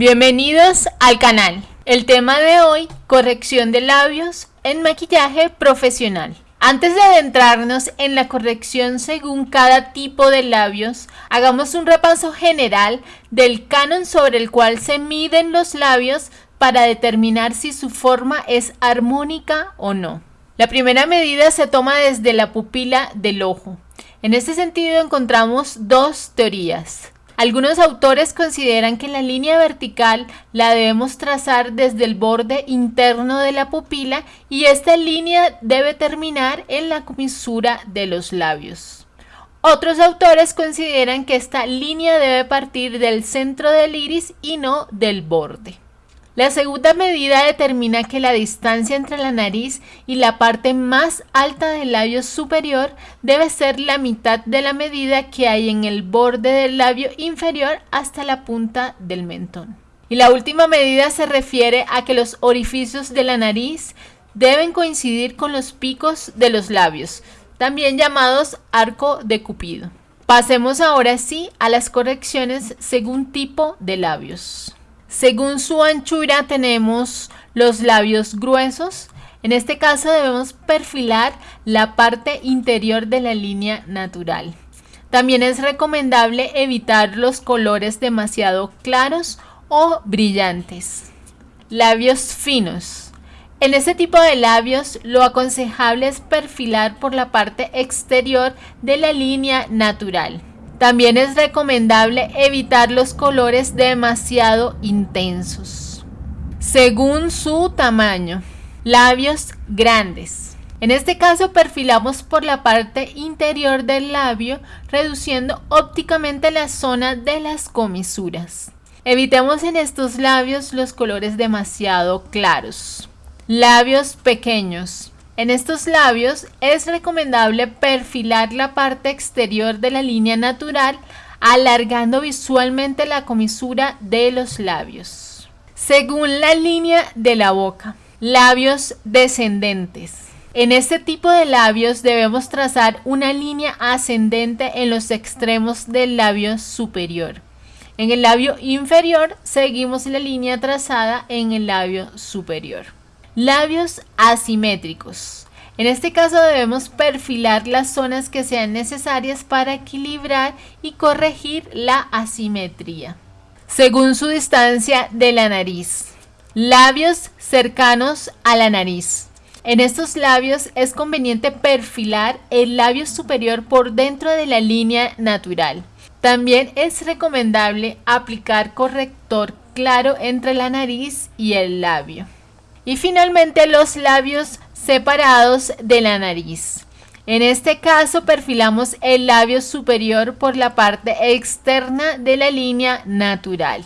Bienvenidos al canal. El tema de hoy, corrección de labios en maquillaje profesional. Antes de adentrarnos en la corrección según cada tipo de labios, hagamos un repaso general del canon sobre el cual se miden los labios para determinar si su forma es armónica o no. La primera medida se toma desde la pupila del ojo. En este sentido encontramos dos teorías. Algunos autores consideran que la línea vertical la debemos trazar desde el borde interno de la pupila y esta línea debe terminar en la comisura de los labios. Otros autores consideran que esta línea debe partir del centro del iris y no del borde. La segunda medida determina que la distancia entre la nariz y la parte más alta del labio superior debe ser la mitad de la medida que hay en el borde del labio inferior hasta la punta del mentón. Y la última medida se refiere a que los orificios de la nariz deben coincidir con los picos de los labios, también llamados arco de cupido. Pasemos ahora sí a las correcciones según tipo de labios. Según su anchura tenemos los labios gruesos. En este caso debemos perfilar la parte interior de la línea natural. También es recomendable evitar los colores demasiado claros o brillantes. Labios finos. En este tipo de labios lo aconsejable es perfilar por la parte exterior de la línea natural. También es recomendable evitar los colores demasiado intensos. Según su tamaño, labios grandes. En este caso perfilamos por la parte interior del labio, reduciendo ópticamente la zona de las comisuras. Evitemos en estos labios los colores demasiado claros. Labios pequeños. En estos labios es recomendable perfilar la parte exterior de la línea natural alargando visualmente la comisura de los labios. Según la línea de la boca, labios descendentes. En este tipo de labios debemos trazar una línea ascendente en los extremos del labio superior. En el labio inferior seguimos la línea trazada en el labio superior. Labios asimétricos. En este caso debemos perfilar las zonas que sean necesarias para equilibrar y corregir la asimetría. Según su distancia de la nariz. Labios cercanos a la nariz. En estos labios es conveniente perfilar el labio superior por dentro de la línea natural. También es recomendable aplicar corrector claro entre la nariz y el labio. Y finalmente los labios separados de la nariz. En este caso perfilamos el labio superior por la parte externa de la línea natural.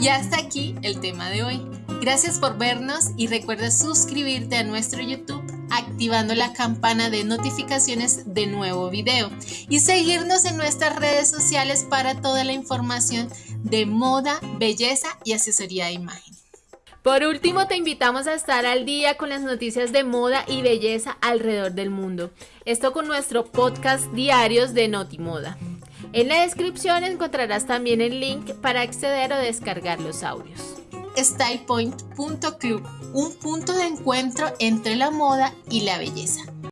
Y hasta aquí el tema de hoy. Gracias por vernos y recuerda suscribirte a nuestro YouTube activando la campana de notificaciones de nuevo video y seguirnos en nuestras redes sociales para toda la información de moda, belleza y asesoría de imagen. Por último, te invitamos a estar al día con las noticias de moda y belleza alrededor del mundo. Esto con nuestro podcast diarios de Notimoda. En la descripción encontrarás también el link para acceder o descargar los audios. StylePoint.club, un punto de encuentro entre la moda y la belleza.